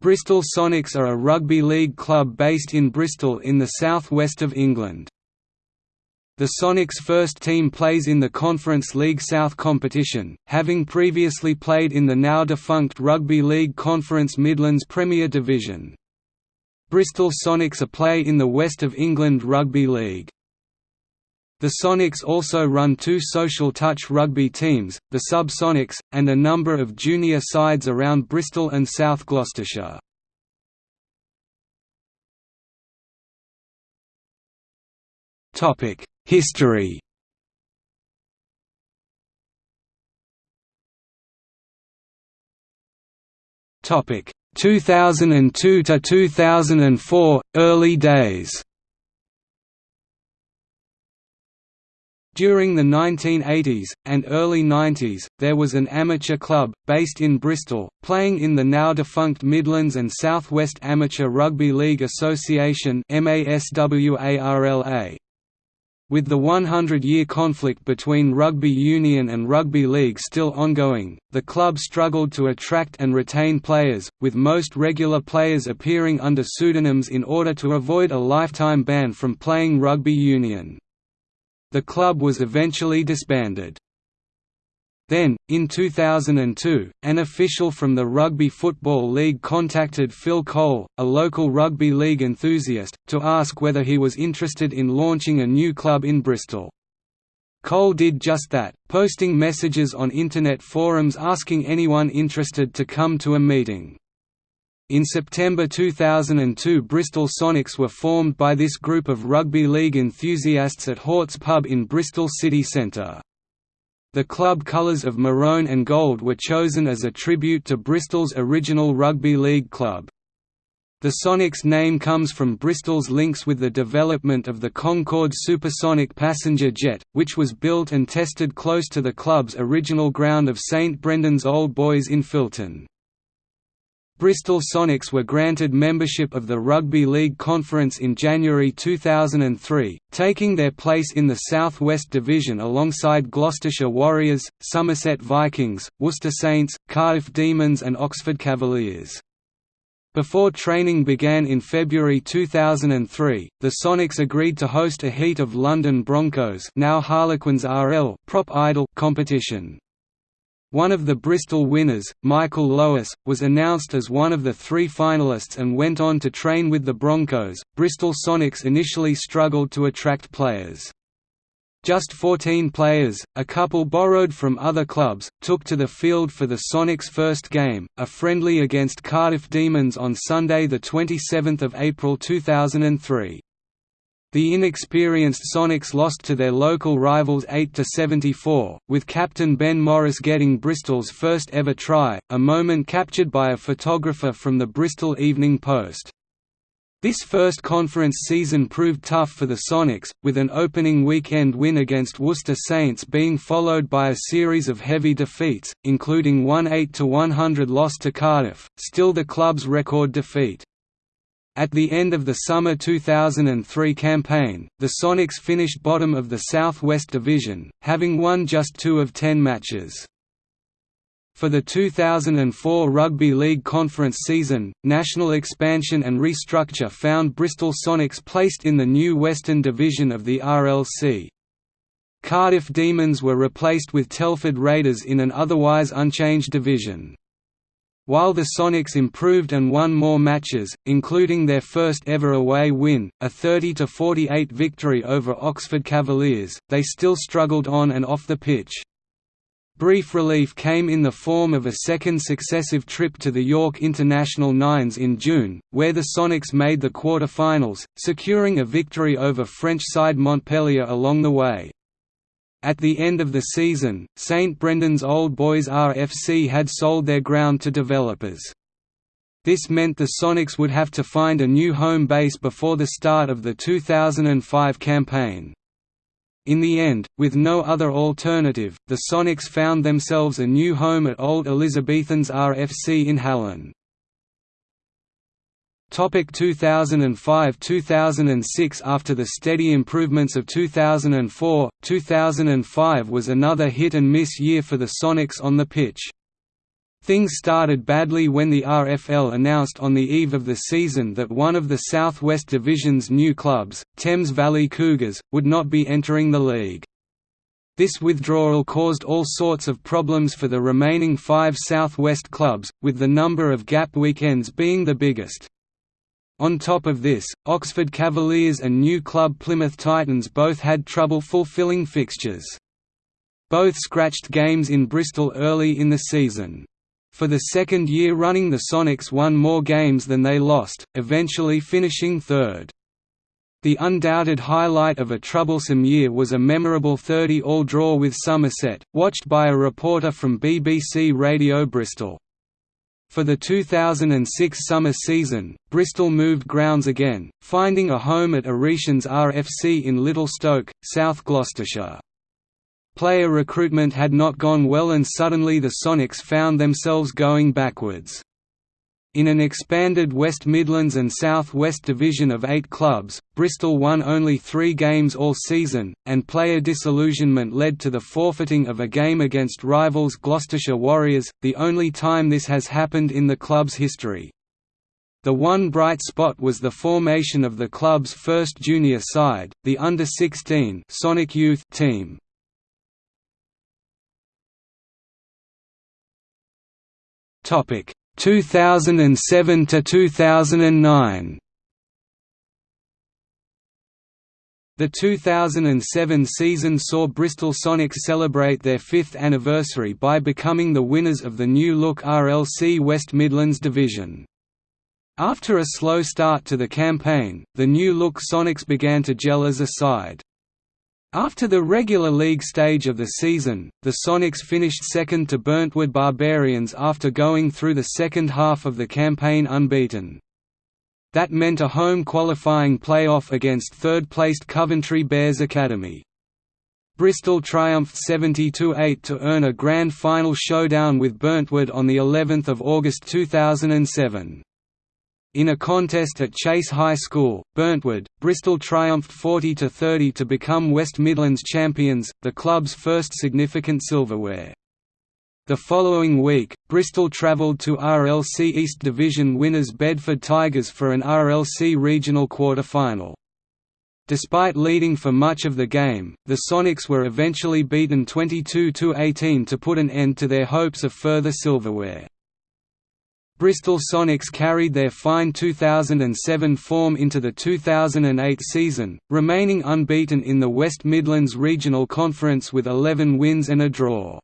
Bristol Sonics are a rugby league club based in Bristol in the south west of England. The Sonics' first team plays in the Conference League South competition, having previously played in the now-defunct Rugby League Conference Midlands Premier Division. Bristol Sonics are play in the West of England Rugby League. The Sonics also run two social touch rugby teams, the Sub-Sonics, and a number of junior sides around Bristol and South Gloucestershire. History Topic 2002 to 2004 early days During the 1980s, and early 90s, there was an amateur club, based in Bristol, playing in the now-defunct Midlands and South West Amateur Rugby League Association With the 100-year conflict between rugby union and rugby league still ongoing, the club struggled to attract and retain players, with most regular players appearing under pseudonyms in order to avoid a lifetime ban from playing rugby union. The club was eventually disbanded. Then, in 2002, an official from the Rugby Football League contacted Phil Cole, a local rugby league enthusiast, to ask whether he was interested in launching a new club in Bristol. Cole did just that, posting messages on internet forums asking anyone interested to come to a meeting. In September 2002 Bristol Sonics were formed by this group of rugby league enthusiasts at Hort's pub in Bristol city centre. The club colours of maroon and gold were chosen as a tribute to Bristol's original rugby league club. The Sonics name comes from Bristol's links with the development of the Concorde supersonic passenger jet, which was built and tested close to the club's original ground of St Brendan's Old Boys in Filton. Bristol Sonics were granted membership of the Rugby League Conference in January 2003, taking their place in the South West Division alongside Gloucestershire Warriors, Somerset Vikings, Worcester Saints, Cardiff Demons and Oxford Cavaliers. Before training began in February 2003, the Sonics agreed to host a heat of London Broncos now Harlequins RL Prop Idol competition. One of the Bristol winners, Michael Lois, was announced as one of the three finalists and went on to train with the Broncos. Bristol Sonics initially struggled to attract players. Just 14 players, a couple borrowed from other clubs, took to the field for the Sonics' first game, a friendly against Cardiff Demons on Sunday 27 April 2003. The inexperienced Sonics lost to their local rivals 8–74, with captain Ben Morris getting Bristol's first ever try, a moment captured by a photographer from the Bristol Evening Post. This first conference season proved tough for the Sonics, with an opening weekend win against Worcester Saints being followed by a series of heavy defeats, including one 8–100 loss to Cardiff, still the club's record defeat. At the end of the summer 2003 campaign, the Sonics finished bottom of the Southwest Division, having won just two of ten matches. For the 2004 Rugby League Conference season, national expansion and restructure found Bristol Sonics placed in the new Western Division of the RLC. Cardiff Demons were replaced with Telford Raiders in an otherwise unchanged division. While the Sonics improved and won more matches, including their first ever away win, a 30–48 victory over Oxford Cavaliers, they still struggled on and off the pitch. Brief relief came in the form of a second successive trip to the York International Nines in June, where the Sonics made the quarter-finals, securing a victory over French side Montpellier along the way. At the end of the season, St Brendan's Old Boys RFC had sold their ground to developers. This meant the Sonics would have to find a new home base before the start of the 2005 campaign. In the end, with no other alternative, the Sonics found themselves a new home at Old Elizabethans RFC in Hallen. Topic 2005–2006 After the steady improvements of 2004, 2005 was another hit-and-miss year for the Sonics on the pitch. Things started badly when the RFL announced on the eve of the season that one of the South West Division's new clubs, Thames Valley Cougars, would not be entering the league. This withdrawal caused all sorts of problems for the remaining five South West clubs, with the number of gap weekends being the biggest. On top of this, Oxford Cavaliers and new club Plymouth Titans both had trouble fulfilling fixtures. Both scratched games in Bristol early in the season. For the second year running the Sonics won more games than they lost, eventually finishing third. The undoubted highlight of a troublesome year was a memorable 30-all draw with Somerset, watched by a reporter from BBC Radio Bristol. For the 2006 summer season, Bristol moved grounds again, finding a home at Aretians RFC in Little Stoke, South Gloucestershire. Player recruitment had not gone well and suddenly the Sonics found themselves going backwards. In an expanded West Midlands and South West division of eight clubs, Bristol won only three games all season, and player disillusionment led to the forfeiting of a game against rivals Gloucestershire Warriors, the only time this has happened in the club's history. The one bright spot was the formation of the club's first junior side, the under-16 Sonic Youth team. Topic 2007 to 2009. The 2007 season saw Bristol Sonics celebrate their fifth anniversary by becoming the winners of the new look RLC West Midlands division. After a slow start to the campaign, the new look Sonics began to gel as a side. After the regular league stage of the season, the Sonics finished second to Burntwood Barbarians after going through the second half of the campaign unbeaten. That meant a home qualifying playoff against third-placed Coventry Bears Academy. Bristol triumphed 72-8 to earn a grand final showdown with Burntwood on the 11th of August 2007. In a contest at Chase High School, Burntwood, Bristol triumphed 40–30 to become West Midlands champions, the club's first significant silverware. The following week, Bristol travelled to RLC East Division winners Bedford Tigers for an RLC regional quarter-final. Despite leading for much of the game, the Sonics were eventually beaten 22–18 to put an end to their hopes of further silverware. Bristol Sonics carried their fine 2007 form into the 2008 season, remaining unbeaten in the West Midlands Regional Conference with 11 wins and a draw.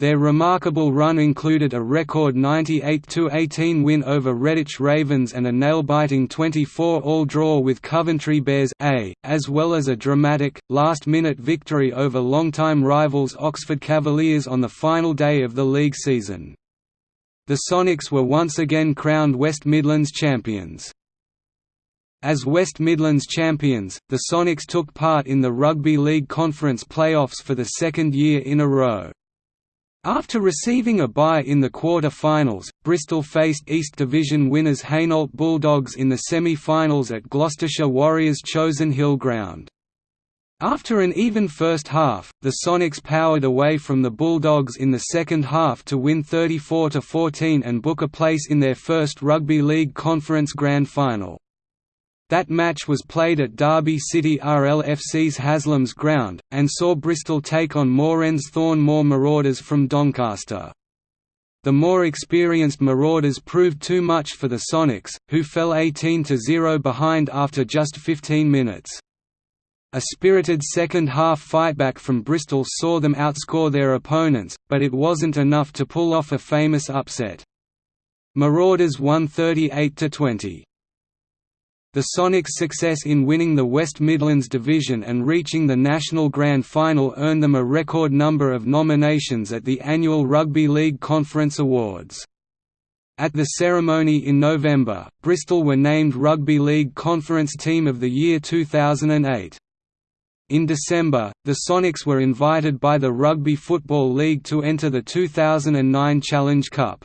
Their remarkable run included a record 98–18 win over Redditch Ravens and a nail-biting 24-all draw with Coventry Bears A, as well as a dramatic, last-minute victory over longtime rivals Oxford Cavaliers on the final day of the league season. The Sonics were once again crowned West Midlands champions. As West Midlands champions, the Sonics took part in the Rugby League Conference playoffs for the second year in a row. After receiving a bye in the quarter-finals, Bristol faced East Division winners Hainault Bulldogs in the semi-finals at Gloucestershire Warriors' Chosen Hill ground. After an even first half, the Sonics powered away from the Bulldogs in the second half to win 34–14 and book a place in their first Rugby League Conference Grand Final. That match was played at Derby City RLFC's Haslam's ground, and saw Bristol take on Moorends Thornmoor Marauders from Doncaster. The more experienced Marauders proved too much for the Sonics, who fell 18–0 behind after just 15 minutes. A spirited second-half fightback from Bristol saw them outscore their opponents, but it wasn't enough to pull off a famous upset. Marauders won 38–20. The Sonics' success in winning the West Midlands Division and reaching the National Grand Final earned them a record number of nominations at the annual Rugby League Conference Awards. At the ceremony in November, Bristol were named Rugby League Conference Team of the Year 2008. In December, the Sonics were invited by the Rugby Football League to enter the 2009 Challenge Cup.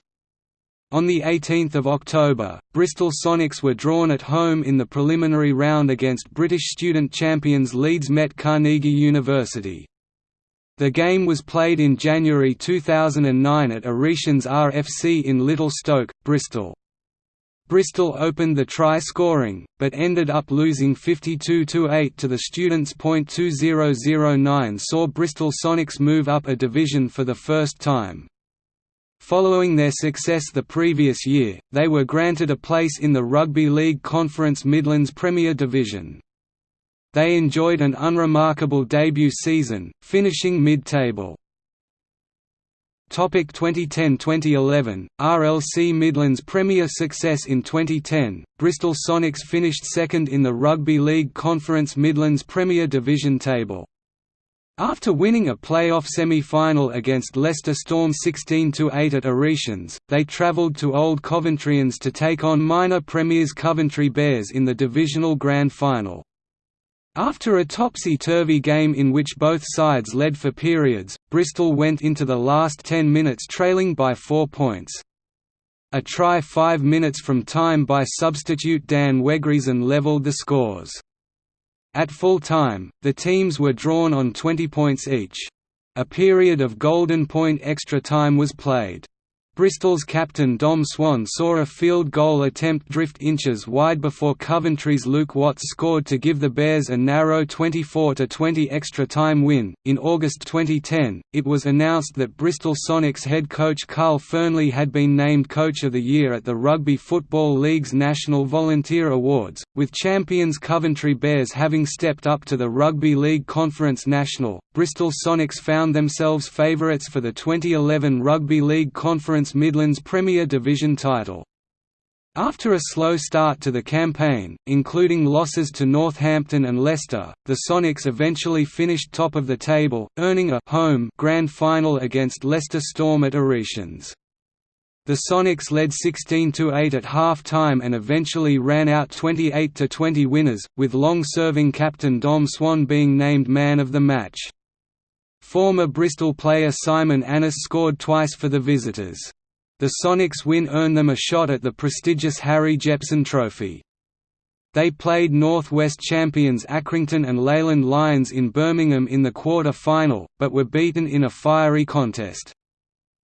On 18 October, Bristol Sonics were drawn at home in the preliminary round against British student champions Leeds Met Carnegie University. The game was played in January 2009 at Aretians RFC in Little Stoke, Bristol. Bristol opened the try-scoring, but ended up losing 52–8 to the Students. 2009 saw Bristol Sonics move up a division for the first time. Following their success the previous year, they were granted a place in the Rugby League Conference Midlands Premier Division. They enjoyed an unremarkable debut season, finishing mid-table. 2010–2011, RLC Midlands Premier success in 2010, Bristol Sonics finished second in the Rugby League Conference Midlands Premier Division table. After winning a playoff semi-final against Leicester Storm 16–8 at Aretians, they travelled to Old Coventrians to take on minor premiers Coventry Bears in the divisional grand final. After a topsy-turvy game in which both sides led for periods, Bristol went into the last 10 minutes trailing by four points. A try five minutes from time by substitute Dan Wegreason levelled the scores. At full time, the teams were drawn on 20 points each. A period of golden point extra time was played. Bristol's captain Dom Swan saw a field goal attempt drift inches wide before Coventry's Luke Watts scored to give the Bears a narrow 24–20 extra time win. In August 2010, it was announced that Bristol Sonics head coach Carl Fernley had been named Coach of the Year at the Rugby Football League's National Volunteer Awards, with champions Coventry Bears having stepped up to the Rugby League Conference National. Bristol Sonics found themselves favourites for the 2011 Rugby League Conference Midlands Premier Division title. After a slow start to the campaign, including losses to Northampton and Leicester, the Sonics eventually finished top of the table, earning a home grand final against Leicester Storm at Aretians. The Sonics led 16–8 at half-time and eventually ran out 28–20 winners, with long-serving captain Dom Swan being named man of the match. Former Bristol player Simon Annis scored twice for the visitors. The Sonics win earned them a shot at the prestigious Harry Jepson Trophy. They played North West champions Accrington and Leyland Lions in Birmingham in the quarter-final, but were beaten in a fiery contest.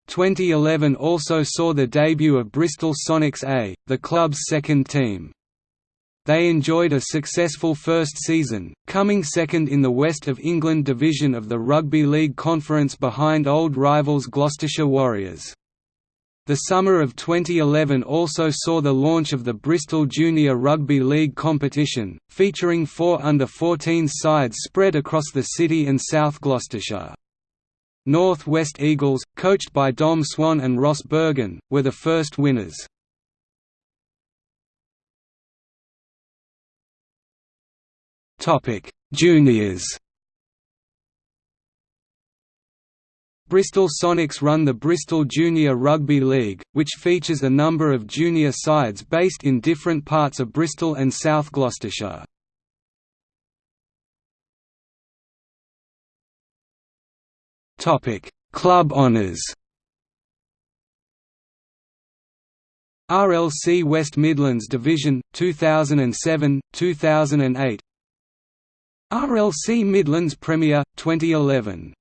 2011 also saw the debut of Bristol Sonics A, the club's second team. They enjoyed a successful first season, coming second in the West of England division of the Rugby League Conference behind old rivals Gloucestershire Warriors. The summer of 2011 also saw the launch of the Bristol Junior Rugby League competition, featuring four under-14 sides spread across the city and South Gloucestershire. North West Eagles, coached by Dom Swan and Ross Bergen, were the first winners. Juniors. Bristol Sonics run the Bristol Junior Rugby League, which features a number of junior sides based in different parts of Bristol and South Gloucestershire. Topic: Club honours. RLC West Midlands Division 2007 2008 RLC Midlands Premier 2011